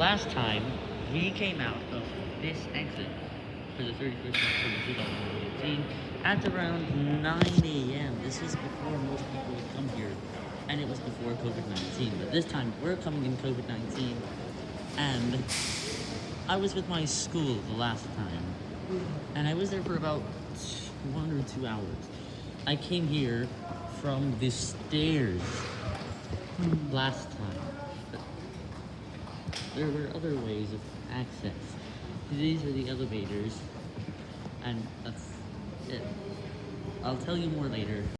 last time, we came out of this exit for the 31st October 2018 at around 9 a.m. This was before most people would come here, and it was before COVID-19. But this time, we're coming in COVID-19, and I was with my school the last time, and I was there for about one or two hours. I came here from the stairs last time. There were other ways of access. These are the elevators, and it. I'll tell you more later.